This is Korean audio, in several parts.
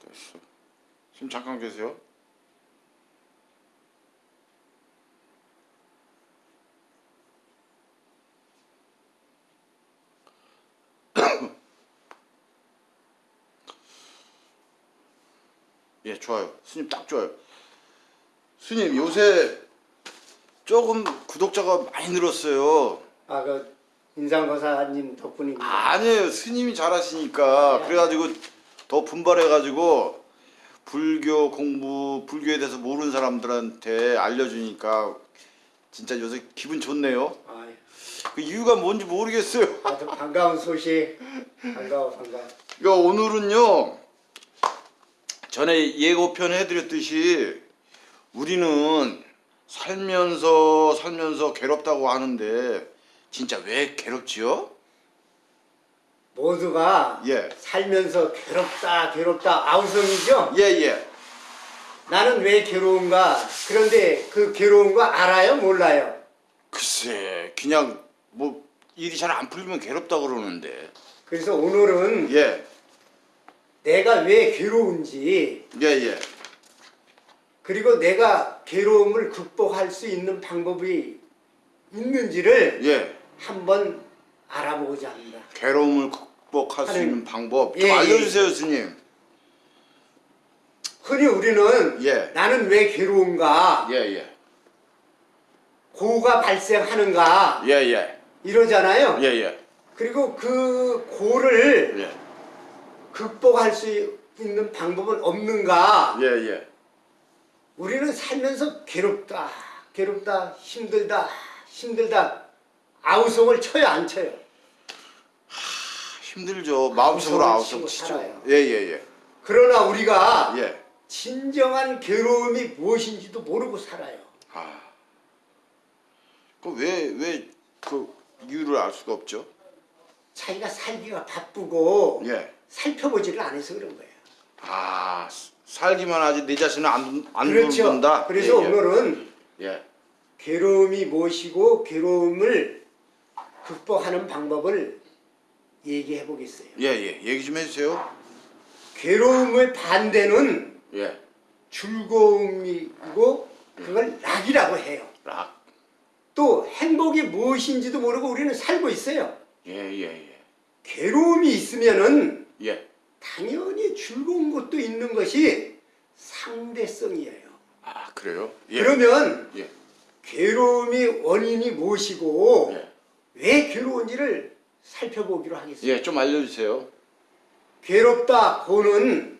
됐어. 지금 잠깐 계세요. 예, 좋아요. 스님 딱 좋아요. 스님 요새 조금 구독자가 많이 늘었어요. 아, 그 인상거사님 덕분입니다. 아니에요. 스님이 잘하시니까 그래가지고 더 분발해 가지고 불교 공부, 불교에 대해서 모르는 사람들한테 알려주니까 진짜 요새 기분 좋네요. 아, 그 이유가 뭔지 모르겠어요. 아주 반가운 소식. 반가워, 반가워. 그러니까 오늘은요 전에 예고편 해드렸듯이 우리는 살면서 살면서 괴롭다고 하는데 진짜 왜 괴롭지요? 모두가 예. 살면서 괴롭다, 괴롭다 아우성이죠? 예 예. 나는 왜 괴로운가? 그런데 그 괴로운 거 알아요? 몰라요? 글쎄 그냥 뭐 일이 잘 안 풀리면 괴롭다 그러는데 그래서 오늘은 예 내가 왜 괴로운지 예, 예. 그리고 내가 괴로움을 극복할 수 있는 방법이 있는지를 예. 한번 알아보고자 합니다. 괴로움을 극 복할 수 하는- 있는 방법 좀 예, 예. 알려주세요 스님 흔히 우리는 예. 나는 왜 괴로운가? 예예 고가 발생하는가? 예예 이러잖아요. 예예 그리고 그 고를 예. 극복할 수 있는 방법은 없는가? 예예 우리는 살면서 괴롭다, 괴롭다, 힘들다, 힘들다. 아우성을 쳐요, 안 쳐요? 힘들죠 마음속으로 아우성 치죠. 예예 예 그러나 우리가 예. 진정한 괴로움이 무엇인지도 모르고 살아요. 아. 그왜왜 그 이유를 알 수가 없죠? 자기가 살기가 바쁘고 예. 살펴보지를 않아서 그런 거예요. 아 살기만 하지 내 자신은 안, 안 그렇죠. 돌본다. 그래서 예, 예. 오늘은 예. 괴로움이 무엇이고 괴로움을 극복하는 방법을 얘기해 보겠어요. 예 예 얘기 좀 해주세요. 괴로움의 반대는 예. 즐거움이고 그걸 낙이라고 해요. 락. 또 행복이 무엇인지도 모르고 우리는 살고 있어요. 예 예 예. 괴로움이 있으면은 예. 당연히 즐거운 것도 있는 것이 상대성이에요. 아 그래요? 예. 그러면 예. 괴로움이 원인이 무엇이고 예. 왜 괴로운지를 살펴보기로 하겠습니다. 예, 좀 알려주세요. 괴롭다 고는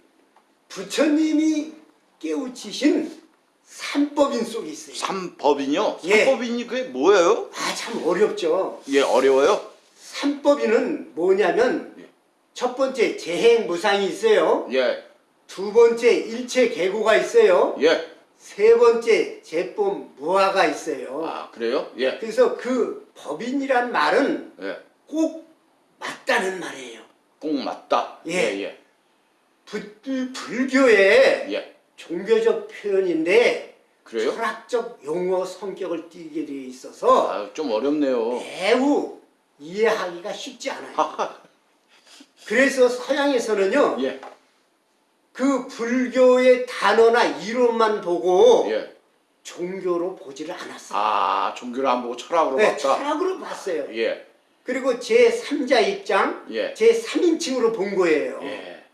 부처님이 깨우치신 삼법인 속에 있어요. 삼법인요? 예. 삼법인이 그게 뭐예요? 아 참 어렵죠. 예, 어려워요? 삼법인은 뭐냐면 예. 첫 번째 재행무상이 있어요. 예, 두 번째 일체계고가 있어요. 예. 세 번째 제법 무화가 있어요. 아, 그래요? 예, 그래서 그 법인이란 말은 예. 꼭 맞다는 말이에요. 꼭 맞다. 예. 예, 예. 불, 불교의 예. 종교적 표현인데 그래요? 철학적 용어 성격을 띠게 되어 있어서 아, 좀 어렵네요. 매우 이해하기가 쉽지 않아요. 그래서 서양에서는요, 예, 그 불교의 단어나 이론만 보고 예. 종교로 보지를 않았어요. 아, 종교를 안 보고 철학으로 네, 봤다. 철학으로 봤어요. 예, 그리고 제3자 입장, 예. 제3인칭으로 본 거예요. 예,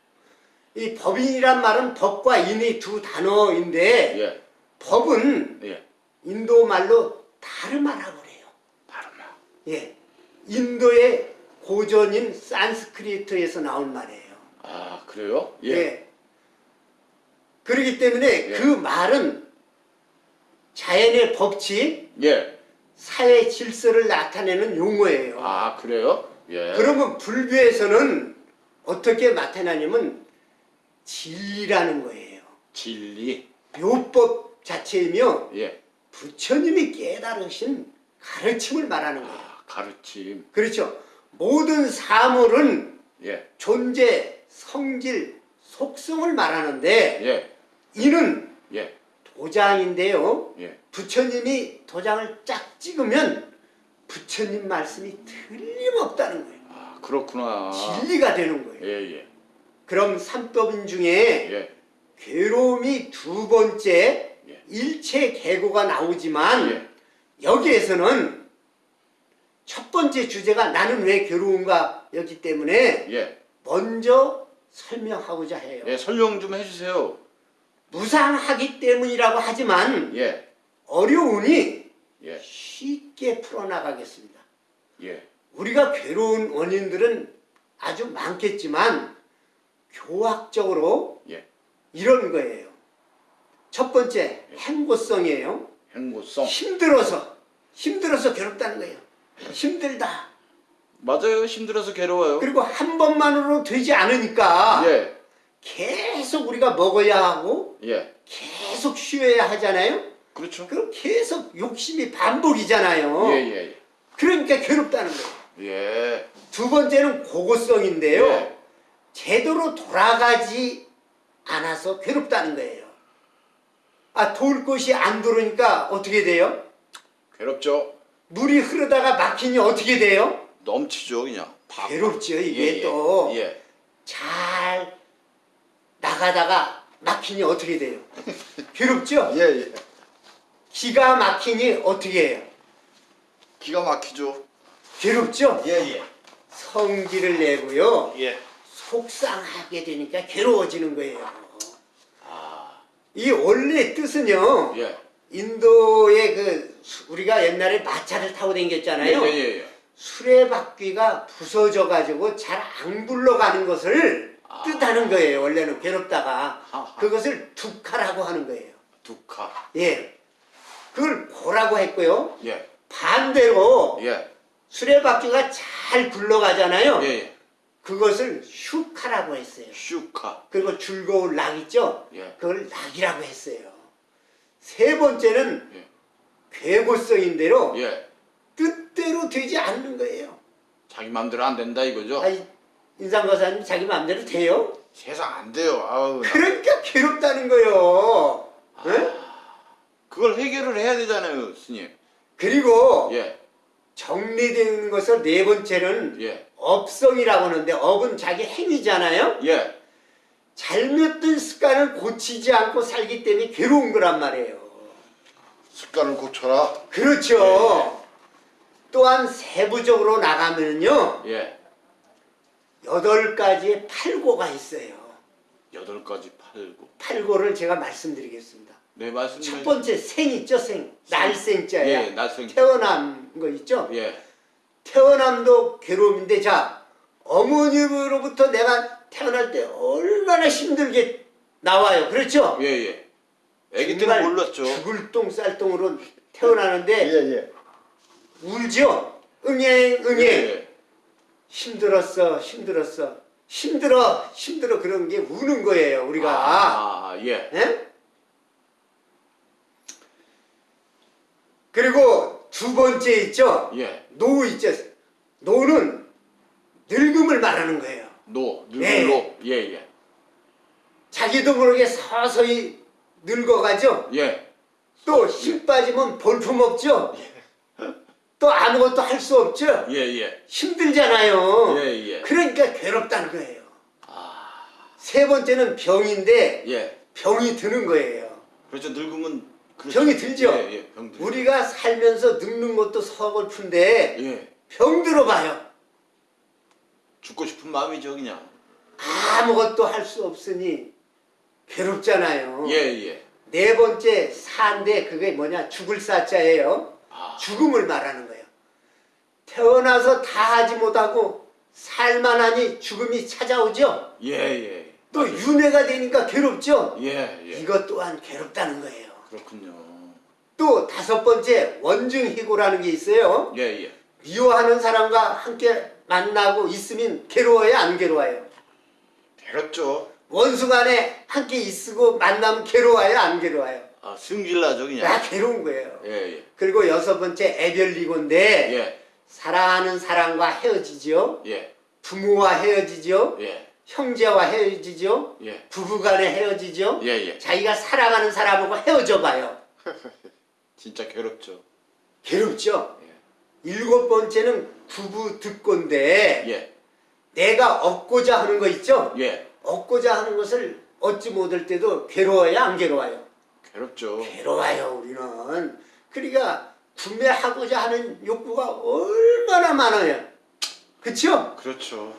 이 법인이란 말은 법과 인의 두 단어인데 예, 법은 예. 인도 말로 다르마라고 그래요. 다르마. 예. 인도의 고전인 산스크리트에서 나온 말이에요. 아, 그래요? 예. 예, 그렇기 때문에 예. 그 말은 자연의 법칙, 예. 사회 질서를 나타내는 용어예요. 아, 그래요? 예. 그러면 불교에서는 어떻게 나타나냐면 진리라는 거예요. 진리. 묘법 자체이며 예. 부처님이 깨달으신 가르침을 말하는 거예요. 아, 가르침. 그렇죠. 모든 사물은 예, 존재, 성질, 속성을 말하는데 예, 이는 예, 도장인데요. 예. 부처님이 도장을 쫙 찍으면 부처님 말씀이 틀림없다는 거예요. 아, 그렇구나. 진리가 되는 거예요. 예, 예. 그럼 삼법인 중에 예. 괴로움이 두 번째 예. 일체 계고가 나오지만 예. 여기에서는 첫 번째 주제가 나는 왜 괴로운가 였기 때문에 예. 먼저 설명하고자 해요. 예. 설명 좀 해주세요. 무상하기 때문이라고 하지만 예. 어려우니 예. 쉽게 풀어나가겠습니다. 예. 우리가 괴로운 원인들은 아주 많겠지만 교학적으로 예. 이런 거예요. 첫 번째 행보성이에요. 행보성. 힘들어서 힘들어서 괴롭다는 거예요. 힘들다. 맞아요. 힘들어서 괴로워요. 그리고 한 번만으로 되지 않으니까 예. 계속 우리가 먹어야 하고 예. 계속 쉬어야 하잖아요. 그렇죠. 그럼 계속 욕심이 반복이잖아요. 예. 예. 그러니까 괴롭다는 거예요. 예. 두 번째는 고고성인데요. 예. 제대로 돌아가지 않아서 괴롭다는 거예요. 아, 돌 곳이 안 돌으니까 어떻게 돼요? 괴롭죠. 물이 흐르다가 막히니 어떻게 돼요? 넘치죠, 그냥. 팍. 괴롭죠. 이게 예, 예. 또잘 예. 나가다가 막히니 어떻게 돼요? 괴롭죠? 예, 예. 기가 막히니 어떻게 해요? 기가 막히죠. 괴롭죠? 예, 예. 성질을 내고요. 예. 속상하게 되니까 괴로워지는 거예요. 아. 이 원래 뜻은요. 예. 인도의 그 수- 우리가 옛날에 마차를 타고 예, 다녔잖아요. 예, 예. 수레바퀴가 부서져 가지고 잘 안 굴러가는 것을 아. 뜻하는 거예요. 원래는 괴롭다가. 그것을 두카라고 하는 거예요. 두카. 예. 그걸 고라고 했고요. 예. 반대로 예. 수레바퀴가 잘 굴러가잖아요. 예, 예. 그것을 슈카라고 했어요. 슈카. 그리고 즐거운 락 있죠? 예. 그걸 낙이라고 했어요. 세 번째는 예. 괴고성인대로 예. 뜻대로 되지 않는 거예요. 자기 마음대로 안 된다 이거죠? 아이, 인상 거사님 자기 마음대로 돼요? 세상 안 돼요. 아우. 나- 그러니까 괴롭다는 거예요. 예? 그걸 해결을 해야 되잖아요, 스님. 그리고 예. 정리되는 것을 네 번째는 예. 업성이라고 하는데 업은 자기 행위잖아요. 예. 잘못된 습관을 고치지 않고 살기 때문에 괴로운 거란 말이에요. 습관을 고쳐라. 그렇죠. 또한 세부적으로 나가면요. 예. 여덟 가지의 팔고가 있어요. 여덟 가지 팔고. 팔고를 제가 말씀드리겠습니다. 네, 말씀. 첫 번째 생 있죠, 생. 날생자야. 예, 날생. 태어난 거 있죠? 예. 태어남도 괴로움인데 자 어머님으로부터 내가 태어날 때 얼마나 힘들게 나와요. 그렇죠? 예, 예. 아기 정말 때는 몰랐죠. 죽을 똥 쌀똥으로 태어나는데 예. 울죠. 응애 응애 예. 힘들었어 힘들었어 힘들어 힘들어 그런 게 우는 거예요 우리가 아, 아, 예. 예? 그리고 두 번째 있죠 예. 노 있죠 노는 늙음을 말하는 거예요 노, 예. 늙을로. 예, 예. 자기도 모르게 서서히 늙어가죠 예. 또 힘 빠지면 볼품 없죠 또 아무것도 할 수 없죠 예, 예. 힘들잖아요 예, 예. 그러니까 괴롭다는 거예요 아, 세 번째는 병인데 예. 병이 드는 거예요. 그렇죠. 늙으면 그렇죠. 병이 들죠. 예, 예. 병 들죠. 우리가 살면서 늙는 것도 서글픈데 예. 병 들어봐요. 죽고 싶은 마음이죠, 그냥. 아무것도 할 수 없으니 괴롭잖아요. 예, 예. 네 번째 사인데 그게 뭐냐 죽을 사자예요. 아, 죽음을 말하는 거예요. 태어나서 다 하지 못하고 살만 하니 죽음이 찾아오죠. 예, 예. 또 윤회가 되니까 괴롭죠. 예, 예. 이것 또한 괴롭다는 거예요. 그렇군요. 또 다섯 번째 원증희고라는 게 있어요. 예, 예. 미워하는 사람과 함께 만나고 있으면 괴로워요, 안 괴로워요? 괴롭죠. 원수 간에 함께 있고 만나면 괴로워요, 안 괴로워요? 아, 승질나죠, 그냥. 다 괴로운 거예요. 예, 예. 그리고 여섯 번째 애별리고인데 예, 사랑하는 사람과 헤어지죠. 예, 부모와 헤어지죠. 예, 형제와 헤어지죠. 예. 부부간에 헤어지죠. 예, 예. 자기가 사랑하는 사람하고 헤어져 봐요. 진짜 괴롭죠. 괴롭죠. 예. 일곱 번째는 구부 듣고인데 예, 내가 얻고자 하는 거 있죠? 예. 얻고자 하는 것을 얻지 못할 때도 괴로워요, 안 괴로워요? 괴롭죠. 괴로워요, 우리는. 그러니까 구매하고자 하는 욕구가 얼마나 많아요. 그쵸? 그렇죠.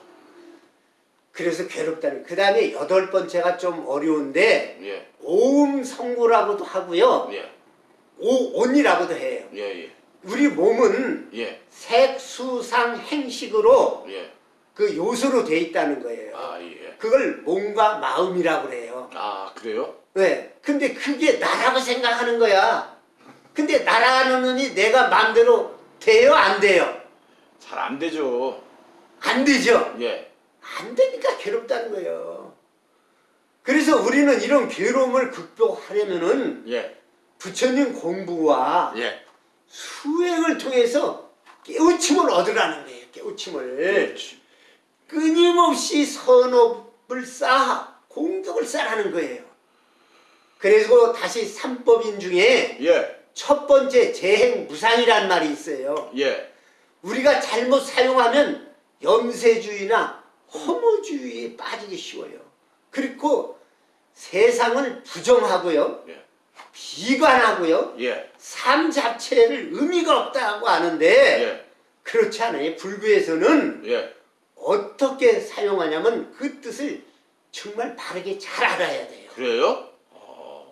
그래서 괴롭다는. 그 다음에 여덟 번째가 좀 어려운데, 예. 오음 성구라고도 하고요. 예. 오온이라고도 해요. 예. 예. 우리 몸은 예. 색수상 행식으로 예. 그 요소로 돼 있다는 거예요. 아, 예. 그걸 몸과 마음이라고 그래요. 아, 그래요? 왜? 근데 그게 나라고 생각하는 거야. 근데 나라는 놈이 내가 마음대로 돼요? 안 돼요? 잘 안 되죠. 안 되죠? 예. 안 되니까 괴롭다는 거예요. 그래서 우리는 이런 괴로움을 극복하려면은 예. 부처님 공부와 예. 수행을 통해서 깨우침을 얻으라는 거예요. 깨우침을. 그렇지. 끊임없이 선업을 쌓아 공덕을 쌓라는 거예요. 그래서 다시 삼법인 중에 예. 첫 번째 재행 무상이라는 말이 있어요. 예. 우리가 잘못 사용하면 염세주의나 허무주의에 빠지기 쉬워요. 그리고 세상을 부정하고요. 예. 비관하고요. 예. 삶 자체를 의미가 없다고 하는데 예. 그렇지 않아요. 불교에서는 예. 어떻게 사용하냐면 그 뜻을 정말 바르게 잘 알아야 돼요. 그래요?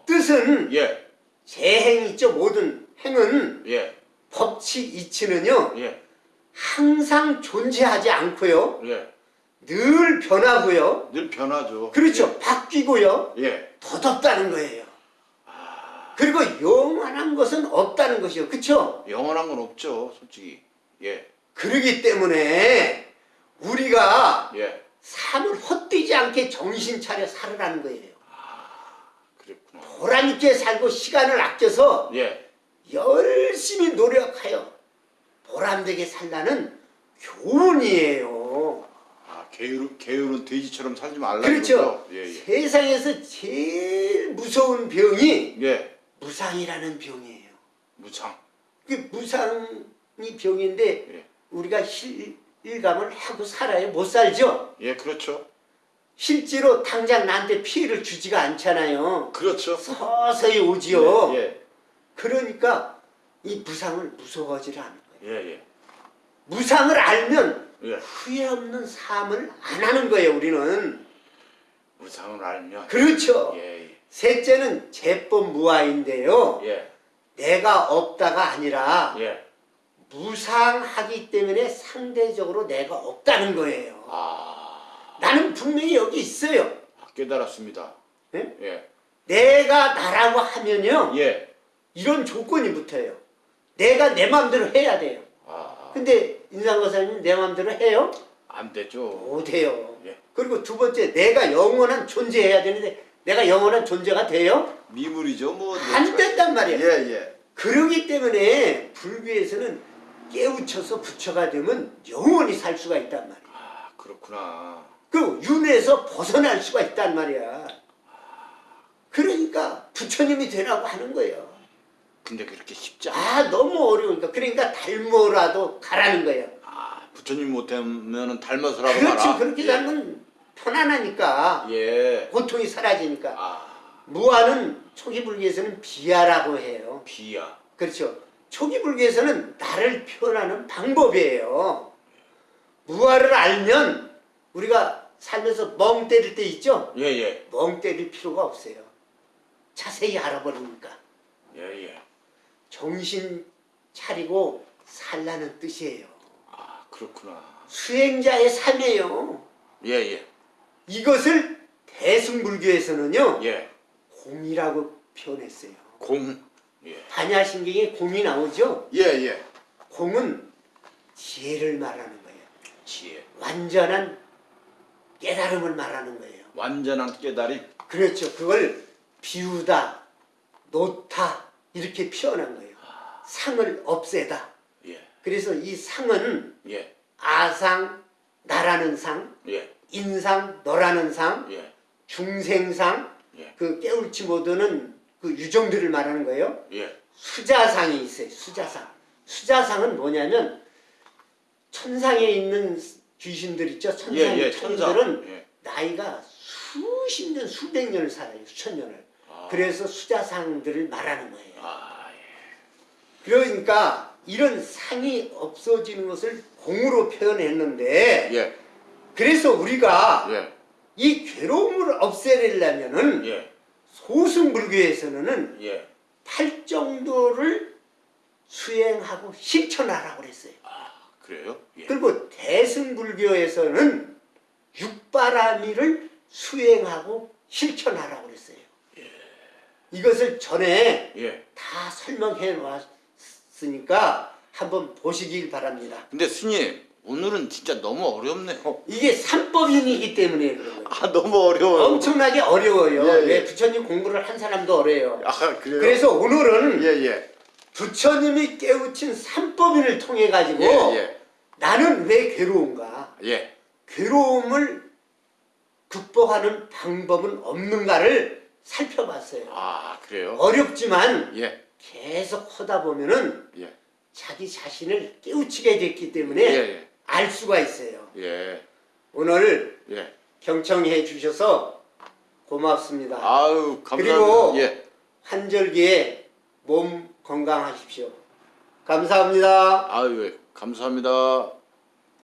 뜻은 예. 재행 있죠. 모든 행은 예. 법칙 이치는요. 예. 항상 존재하지 않고요. 예. 늘 변하고요. 늘 변하죠. 그렇죠. 바뀌고요. 예. 덧없다는 거예요. 그리고 영원한 것은 없다는 것이요. 그렇죠? 영원한 건 없죠, 솔직히. 예. 그러기 때문에 우리가 예. 삶을 헛되지 않게 정신 차려 살으라는 거예요. 그랬구나. 보람 있게 살고 시간을 아껴서 예. 열심히 노력하여 보람되게 살라는 교훈이에요. 아, 게으르, 게으른 돼지처럼 살지 말라는 그렇죠. 예, 예. 세상에서 제일 무서운 병이 예. 무상이라는 병이에요. 무창. 그 무상이 병인데 예. 우리가 실감을 하고 살아요. 못 살죠? 예, 그렇죠. 실제로 당장 나한테 피해를 주지가 않잖아요. 그렇죠. 서서히 오지요. 예. 그러니까 이 무상을 무서워하지 않는 거예요. 예, 예. 무상을 알면 예. 후회 없는 삶을 안 하는 거예요, 우리는. 무상을 알면. 그렇죠. 예, 예. 셋째는 제법 무아인데요. 예. 내가 없다가 아니라 예. 무상하기 때문에 상대적으로 내가 없다는 거예요. 아, 나는 분명히 여기 있어요. 깨달았습니다. 예? 예. 내가 나라고 하면요. 예. 이런 조건이 붙어요. 내가 내 마음대로 해야 돼요. 아, 근데 인상거사님 내 마음대로 해요? 안 되죠. 못해요. 예. 그리고 두 번째 내가 영원한 존재해야 되는데 내가 영원한 존재가 돼요? 미물이죠, 뭐. 안 된단 말이에요. 예, 예. 그러기 때문에 불교에서는 깨우쳐서 부처가 되면 영원히 살 수가 있단 말이에요. 아, 그렇구나. 그 윤회에서 벗어날 수가 있단 말이야. 그러니까 부처님이 되라고 하는 거예요. 근데 그렇게 쉽지 않아. 아 너무 어려우니까 그러니까 닮어라도 가라는 거예요. 아, 부처님 못하면은 닮아서라도 그렇지 가라. 그렇게 예. 살면 편안하니까 예. 고통이 사라지니까 아, 무아는 초기 불교에서는 비하라고 해요. 비야. 그렇죠. 초기 불교에서는 나를 표현하는 방법이에요. 무아를 알면 우리가 살면서 멍 때릴 때 있죠? 예, 예. 멍 때릴 필요가 없어요. 자세히 알아버리니까. 예, 예. 정신 차리고 살라는 뜻이에요. 아, 그렇구나. 수행자의 삶이에요. 예, 예. 이것을 대승불교에서는요. 예. 공이라고 표현했어요. 공. 예. 반야신경에 공이 나오죠? 예, 예. 공은 지혜를 말하는 거예요. 지혜. 완전한 깨달음을 말하는 거예요. 완전한 깨달이. 그렇죠. 그걸 비우다, 놓다 이렇게 표현한 거예요. 상을 없애다. 예. 그래서 이 상은 예. 아상, 나라는 상, 예. 인상, 너라는 상, 예. 중생상, 예. 그 깨울지 못하는 그 유정들을 말하는 거예요. 예. 수자상이 있어요. 수자상. 수자상은 뭐냐면 천상에 있는 귀신들 있죠. 천상 예, 예. 천들은 예. 나이가 수십 년, 수백 년을 살아요. 수천 년을. 아. 그래서 수자상들을 말하는 거예요. 아, 그러니까 이런 상이 없어지는 것을 공으로 표현했는데 예. 그래서 우리가 예. 이 괴로움을 없애려면은 예. 소승불교에서는 예. 팔정도를 수행하고 실천하라고 그랬어요. 아, 그래요? 예. 그리고 대승불교에서는 육바라미를 수행하고 실천하라고 그랬어요. 이것을 전에 예. 다 설명해 놨으니까 한번 보시길 바랍니다. 근데 스님, 오늘은 진짜 너무 어렵네요. 이게 삼법인이기 때문에 그런 거예요. 아, 너무 어려워요. 엄청나게 어려워요. 예, 예. 예, 부처님 공부를 한 사람도 어려요. 아, 그래요? 그래서 오늘은 예, 예. 부처님이 깨우친 삼법인을 통해 가지고 예, 예. 나는 왜 괴로운가? 예. 괴로움을 극복하는 방법은 없는가를 살펴봤어요. 아, 그래요? 어렵지만 예. 계속 하다 보면은 예. 자기 자신을 깨우치게 됐기 때문에 예, 알 수가 있어요. 오늘 예. 경청해 주셔서 고맙습니다. 아유, 감사합니다. 그리고 예. 한절기에 몸 건강하십시오. 감사합니다. 아유, 예. 감사합니다.